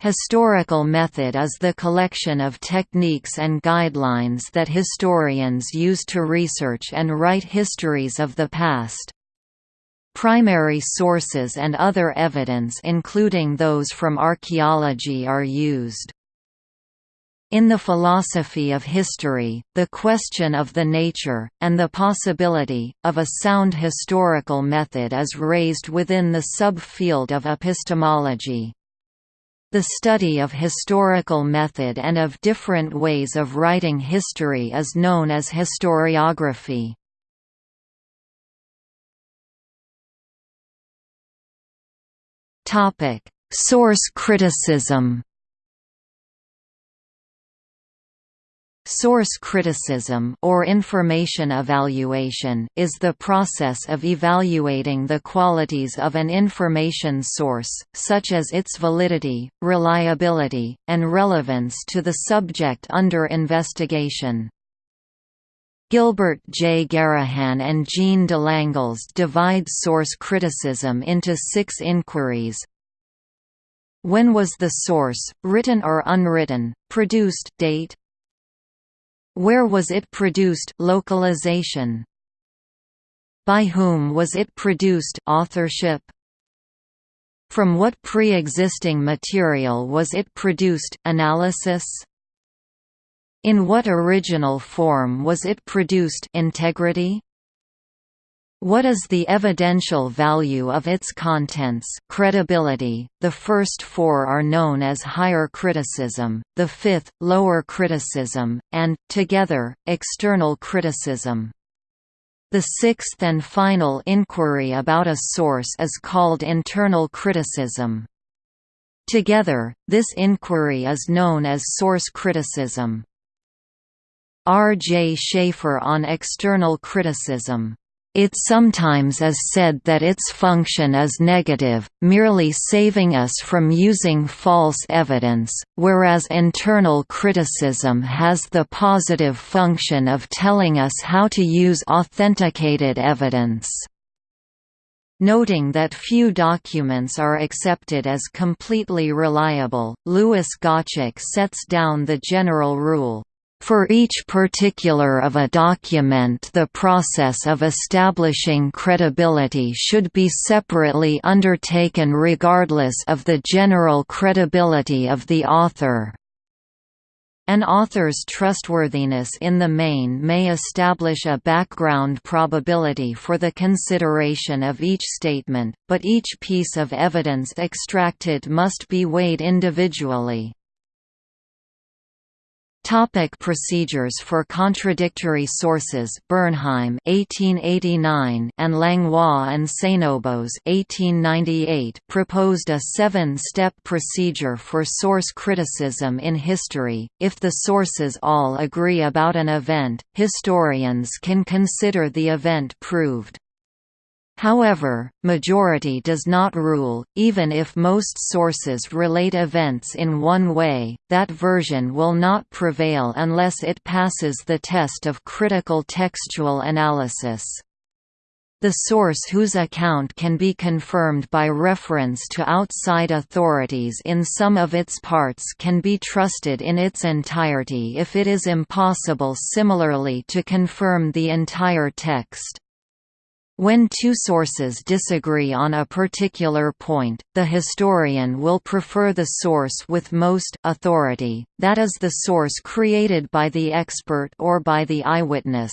Historical method is the collection of techniques and guidelines that historians use to research and write histories of the past. Primary sources and other evidence including those from archaeology are used. In the philosophy of history, the question of the nature, and the possibility, of a sound historical method is raised within the subfield of epistemology. The study of historical method and of different ways of writing history is known as historiography. Source criticism Source criticism or information evaluation is the process of evaluating the qualities of an information source, such as its validity, reliability, and relevance to the subject under investigation. Gilbert J. Garraghan and Jean Delanglez divide source criticism into six inquiries. When was the source, written or unwritten, produced date, where was it produced localization? By whom was it produced authorship? From what pre-existing material was it produced analysis? In what original form was it produced integrity? What is the evidential value of its contents credibility? The first four are known as higher criticism, the fifth, lower criticism, and, together, external criticism. The sixth and final inquiry about a source is called internal criticism. Together, this inquiry is known as source criticism. R. J. Shafer on external criticism it sometimes is said that its function is negative, merely saving us from using false evidence, whereas internal criticism has the positive function of telling us how to use authenticated evidence. Noting that few documents are accepted as completely reliable, Louis Gottschalk sets down the general rule, for each particular of a document the process of establishing credibility should be separately undertaken regardless of the general credibility of the author. An author's trustworthiness in the main may establish a background probability for the consideration of each statement, but each piece of evidence extracted must be weighed individually. Topic procedures for contradictory sources Bernheim 1889 and Langlois and Seignobos 1898 proposed a seven-step procedure for source criticism in history. If the sources all agree about an event, historians can consider the event proved. However, majority does not rule, even if most sources relate events in one way, that version will not prevail unless it passes the test of critical textual analysis. The source whose account can be confirmed by reference to outside authorities in some of its parts can be trusted in its entirety if it is impossible similarly to confirm the entire text. When two sources disagree on a particular point, the historian will prefer the source with most authority, that is the source created by the expert or by the eyewitness.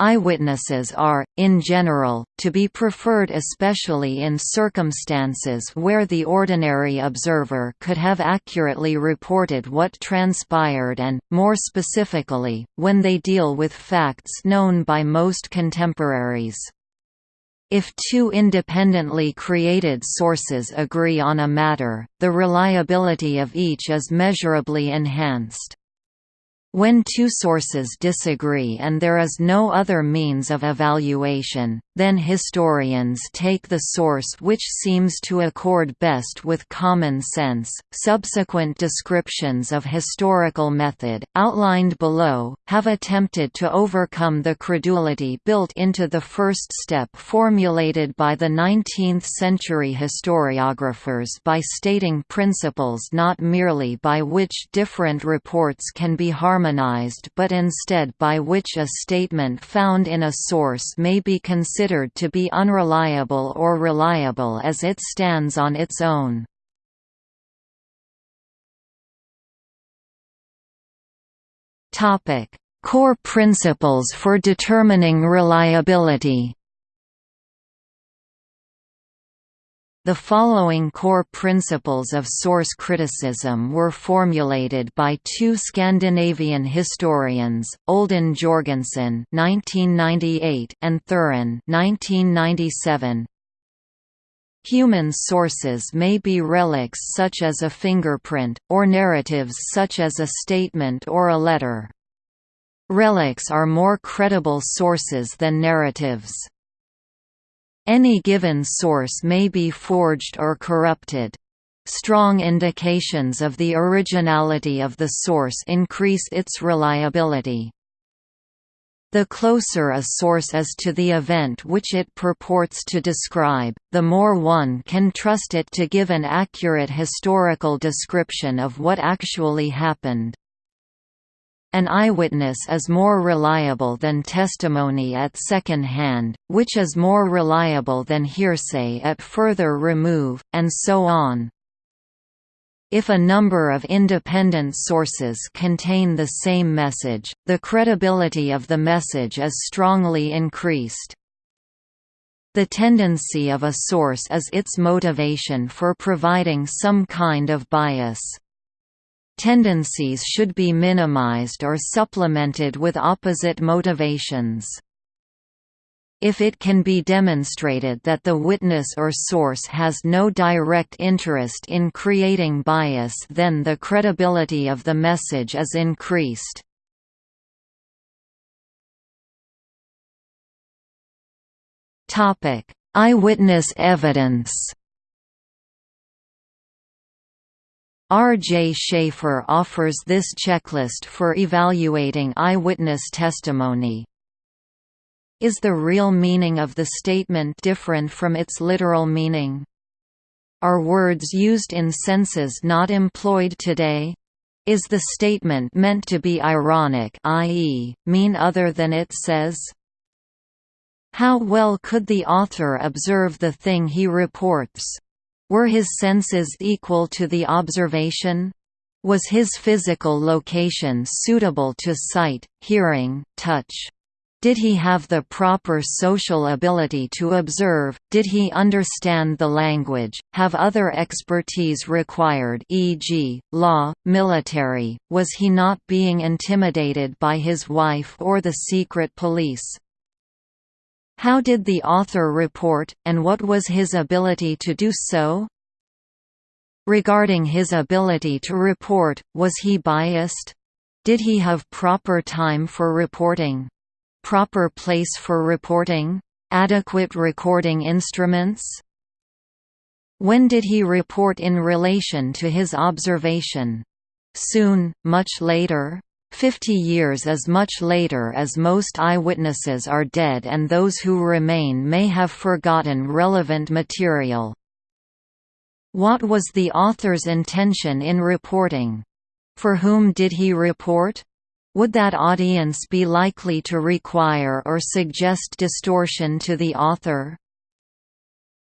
Eyewitnesses are, in general, to be preferred especially in circumstances where the ordinary observer could have accurately reported what transpired and, more specifically, when they deal with facts known by most contemporaries. If two independently created sources agree on a matter, the reliability of each is measurably enhanced. When two sources disagree and there is no other means of evaluation, then historians take the source which seems to accord best with common sense. Subsequent descriptions of historical method, outlined below, have attempted to overcome the credulity built into the first step formulated by the 19th century historiographers by stating principles not merely by which different reports can be harmonized but instead by which a statement found in a source may be considered considered to be unreliable or reliable as it stands on its own. Core principles for determining reliability The following core principles of source criticism were formulated by two Scandinavian historians, Olden Jorgensen (1998) and Thurén (1997). Human sources may be relics such as a fingerprint, or narratives such as a statement or a letter. Relics are more credible sources than narratives. Any given source may be forged or corrupted. Strong indications of the originality of the source increase its reliability. The closer a source is to the event which it purports to describe, the more one can trust it to give an accurate historical description of what actually happened. An eyewitness is more reliable than testimony at second hand, which is more reliable than hearsay at further remove, and so on. If a number of independent sources contain the same message, the credibility of the message is strongly increased. The tendency of a source is its motivation for providing some kind of bias. Tendencies should be minimized or supplemented with opposite motivations. If it can be demonstrated that the witness or source has no direct interest in creating bias then the credibility of the message is increased. Eyewitness evidence R. J. Shafer offers this checklist for evaluating eyewitness testimony. Is the real meaning of the statement different from its literal meaning? Are words used in senses not employed today? Is the statement meant to be ironic i.e., mean other than it says? How well could the author observe the thing he reports? Were his senses equal to the observation? Was his physical location suitable to sight, hearing, touch? Did he have the proper social ability to observe, did he understand the language, have other expertise required e.g., law, military, was he not being intimidated by his wife or the secret police? How did the author report, and what was his ability to do so? Regarding his ability to report, was he biased? Did he have proper time for reporting? Proper place for reporting? Adequate recording instruments? When did he report in relation to his observation? Soon, much later? Fifty years is much later as most eyewitnesses are dead and those who remain may have forgotten relevant material. What was the author's intention in reporting? For whom did he report? Would that audience be likely to require or suggest distortion to the author?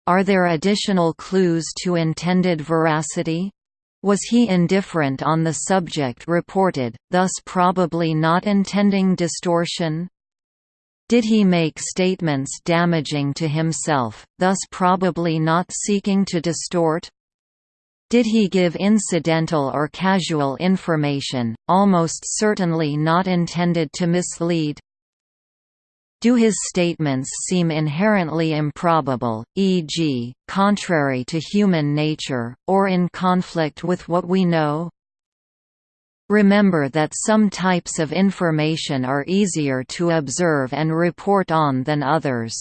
Are there additional clues to intended veracity? Was he indifferent on the subject reported, thus probably not intending distortion? Did he make statements damaging to himself, thus probably not seeking to distort? Did he give incidental or casual information, almost certainly not intended to mislead? Do his statements seem inherently improbable, e.g., contrary to human nature, or in conflict with what we know? Remember that some types of information are easier to observe and report on than others.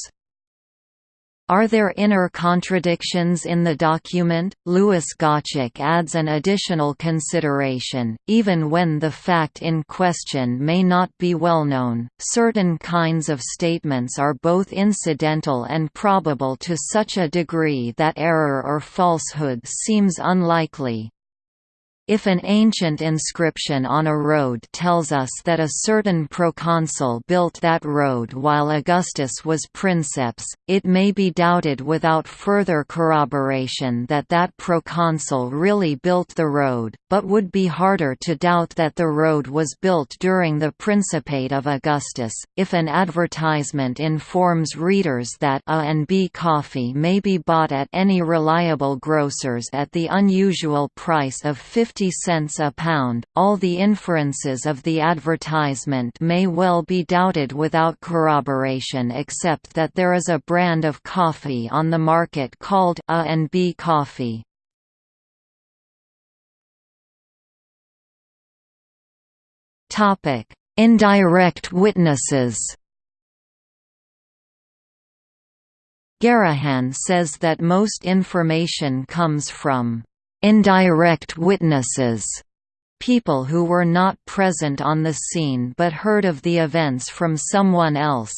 Are there inner contradictions in the document? Louis Gottschalk adds an additional consideration, even when the fact in question may not be well known, certain kinds of statements are both incidental and probable to such a degree that error or falsehood seems unlikely. If an ancient inscription on a road tells us that a certain proconsul built that road while Augustus was princeps, it may be doubted without further corroboration that that proconsul really built the road, but would be harder to doubt that the road was built during the Principate of Augustus. If an advertisement informs readers that A and B coffee may be bought at any reliable grocers at the unusual price of 50 50 cents a pound. All the inferences of the advertisement may well be doubted without corroboration except that there is a brand of coffee on the market called A and B coffee. Topic: Indirect witnesses. Garraghan says that most information comes from Indirect witnesses people who were not present on the scene but heard of the events from someone else.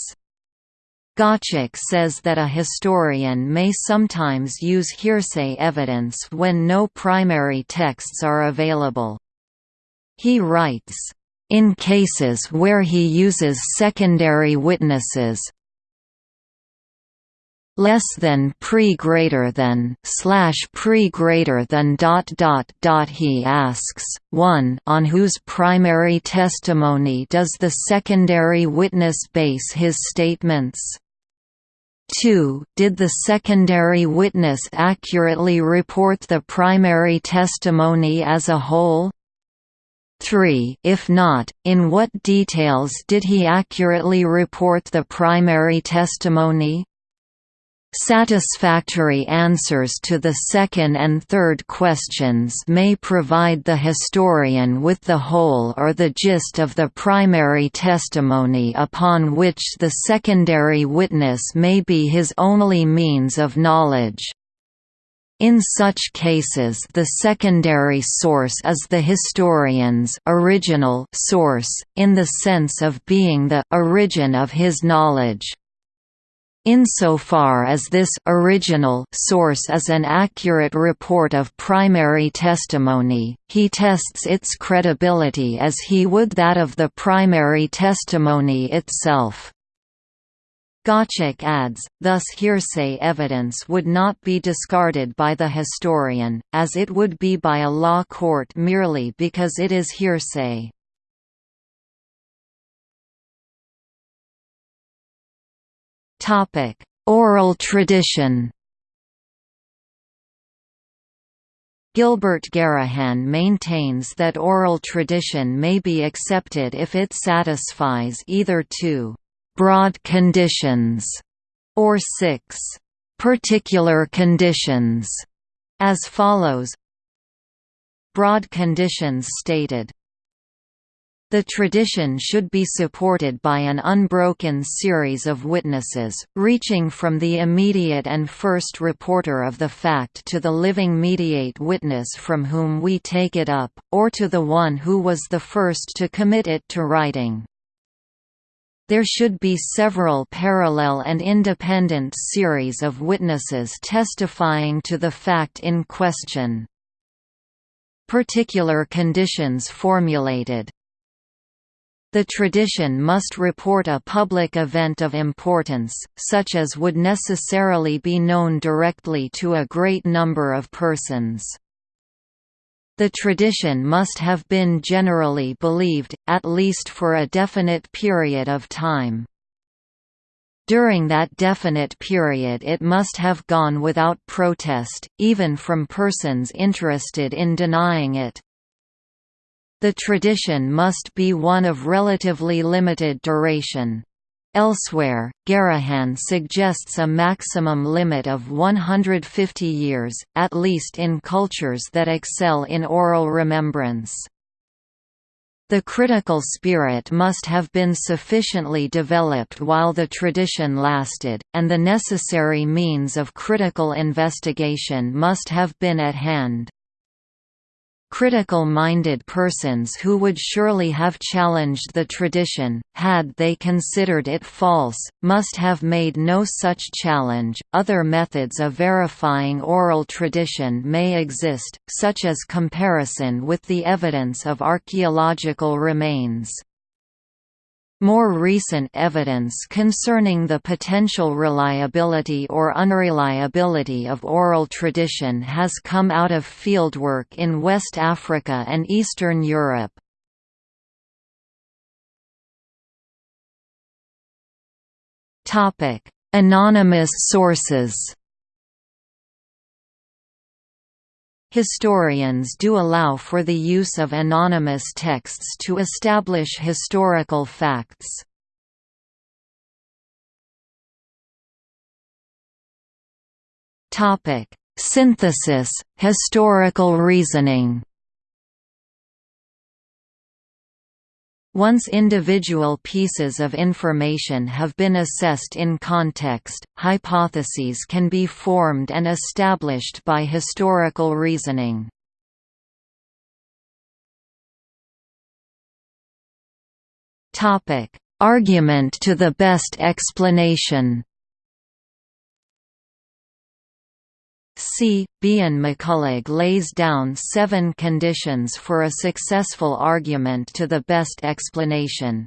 Gottschalk says that a historian may sometimes use hearsay evidence when no primary texts are available. He writes, "...in cases where he uses secondary witnesses, less than pre greater than slash pre greater than dot dot dot. He asks 1 on whose primary testimony does the secondary witness base his statements? 2 did the secondary witness accurately report the primary testimony as a whole? 3 if not, in what details did he accurately report the primary testimony? Satisfactory answers to the second and third questions may provide the historian with the whole or the gist of the primary testimony upon which the secondary witness may be his only means of knowledge. In such cases the secondary source is the historian's original source, in the sense of being the origin of his knowledge. Insofar as this original source is an accurate report of primary testimony, he tests its credibility as he would that of the primary testimony itself. Gottschalk adds, thus hearsay evidence would not be discarded by the historian, as it would be by a law court merely because it is hearsay. Topic: Oral tradition. Gilbert Garraghan maintains that oral tradition may be accepted if it satisfies either two broad conditions or six particular conditions, as follows Broad conditions stated the tradition should be supported by an unbroken series of witnesses, reaching from the immediate and first reporter of the fact to the living mediate witness from whom we take it up, or to the one who was the first to commit it to writing. There should be several parallel and independent series of witnesses testifying to the fact in question. Particular conditions formulated the tradition must report a public event of importance, such as would necessarily be known directly to a great number of persons. The tradition must have been generally believed, at least for a definite period of time. During that definite period it must have gone without protest, even from persons interested in denying it. The tradition must be one of relatively limited duration. Elsewhere, Garraghan suggests a maximum limit of 150 years, at least in cultures that excel in oral remembrance. The critical spirit must have been sufficiently developed while the tradition lasted, and the necessary means of critical investigation must have been at hand. Critical-minded persons who would surely have challenged the tradition, had they considered it false, must have made no such challenge. Other methods of verifying oral tradition may exist, such as comparison with the evidence of archaeological remains. More recent evidence concerning the potential reliability or unreliability of oral tradition has come out of fieldwork in West Africa and Eastern Europe. Anonymous sources Historians do allow for the use of anonymous texts to establish historical facts. Synthesis, historical reasoning Once individual pieces of information have been assessed in context, hypotheses can be formed and established by historical reasoning. Argument to the best explanation C. Behan McCullagh lays down seven conditions for a successful argument to the best explanation.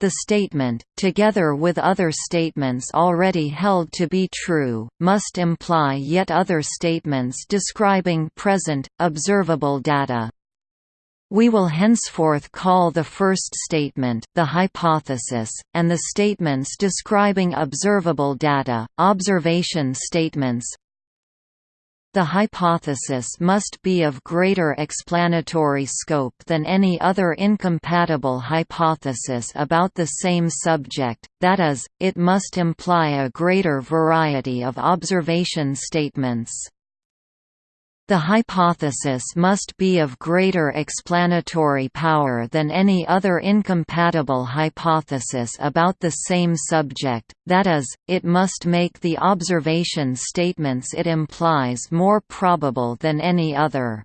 The statement, together with other statements already held to be true, must imply yet other statements describing present, observable data. We will henceforth call the first statement the hypothesis, and the statements describing observable data, observation statements. The hypothesis must be of greater explanatory scope than any other incompatible hypothesis about the same subject, that is, it must imply a greater variety of observation statements. The hypothesis must be of greater explanatory power than any other incompatible hypothesis about the same subject, that is, it must make the observation statements it implies more probable than any other.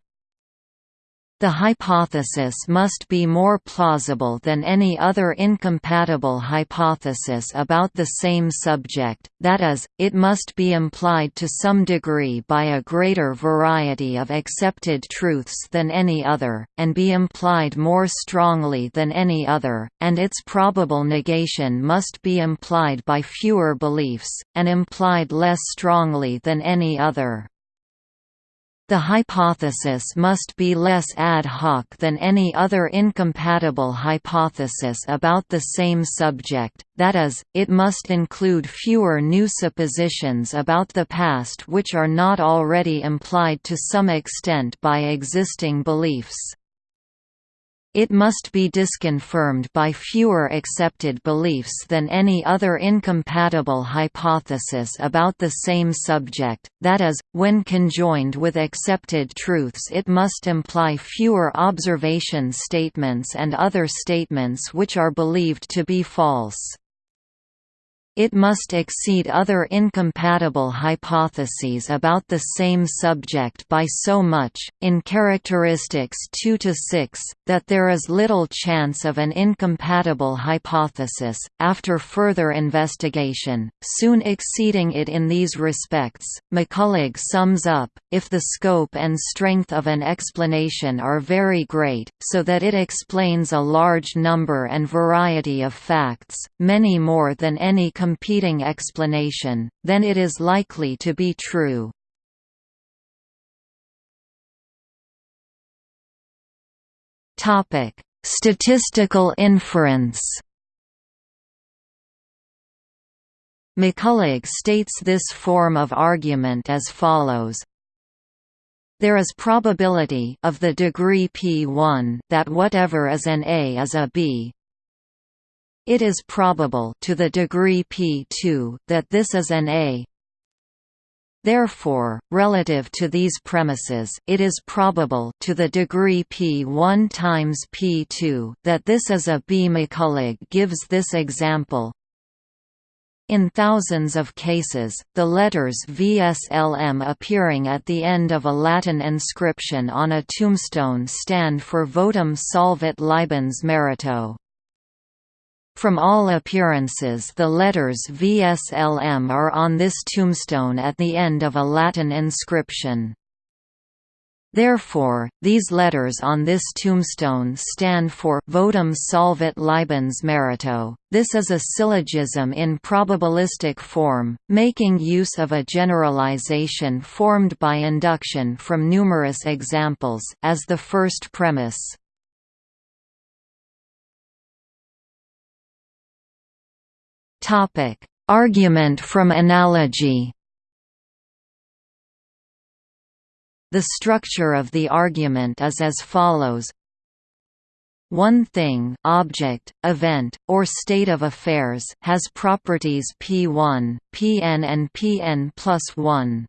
The hypothesis must be more plausible than any other incompatible hypothesis about the same subject, that is, it must be implied to some degree by a greater variety of accepted truths than any other, and be implied more strongly than any other, and its probable negation must be implied by fewer beliefs, and implied less strongly than any other. The hypothesis must be less ad hoc than any other incompatible hypothesis about the same subject, that is, it must include fewer new suppositions about the past which are not already implied to some extent by existing beliefs. It must be disconfirmed by fewer accepted beliefs than any other incompatible hypothesis about the same subject, that is, when conjoined with accepted truths it must imply fewer observation statements and other statements which are believed to be false. It must exceed other incompatible hypotheses about the same subject by so much, in characteristics 2 to 6, that there is little chance of an incompatible hypothesis, after further investigation, soon exceeding it in these respects. McCullagh sums up, if the scope and strength of an explanation are very great, so that it explains a large number and variety of facts, many more than any competing explanation, then it is likely to be true. Statistical inference. McCullagh states this form of argument as follows: there is probability of the degree p1 that whatever is an A is a B it is probable to the degree p2 that this is an A. Therefore, relative to these premises, it is probable to the degree p1 times p2 that this is a B. McCullagh gives this example. In thousands of cases, the letters VSLM appearing at the end of a Latin inscription on a tombstone stand for Votum Solvit Libens Merito. From all appearances the letters VSLM are on this tombstone at the end of a Latin inscription. Therefore, these letters on this tombstone stand for votum solvit libens merito. This is a syllogism in probabilistic form, making use of a generalization formed by induction from numerous examples as the first premise. Topic: Argument from analogy. The structure of the argument is as follows. One thing object, event, or state of affairs has properties p1, pn and pn plus 1.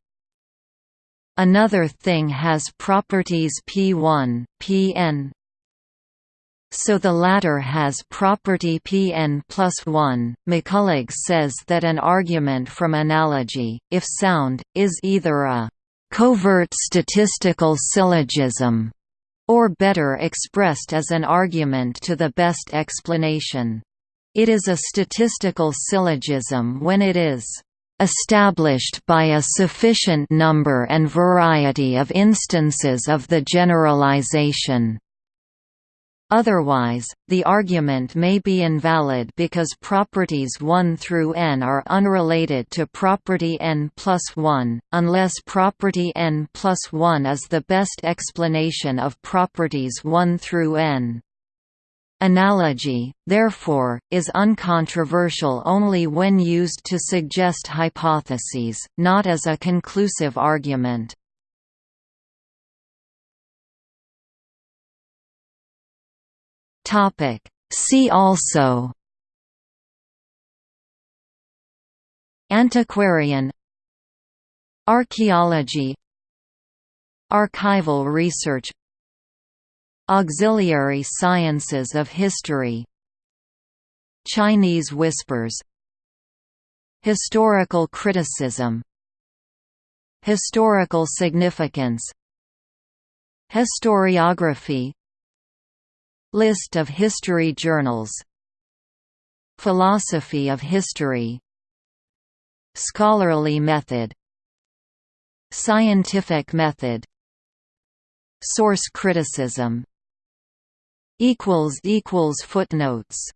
Another thing has properties p1, pn, so the latter has property Pn plus 1. McCullagh says that an argument from analogy, if sound, is either a covert statistical syllogism or better expressed as an argument to the best explanation. It is a statistical syllogism when it is established by a sufficient number and variety of instances of the generalization. Otherwise, the argument may be invalid because properties 1 through n are unrelated to property n plus 1, unless property n plus 1 is the best explanation of properties 1 through n. Analogy, therefore, is uncontroversial only when used to suggest hypotheses, not as a conclusive argument. Topic. See also Antiquarian Archaeology Archival research Auxiliary sciences of history Chinese whispers Historical criticism Historical significance Historiography List of history journals. Philosophy of history. Scholarly method. Scientific method. Source criticism. Footnotes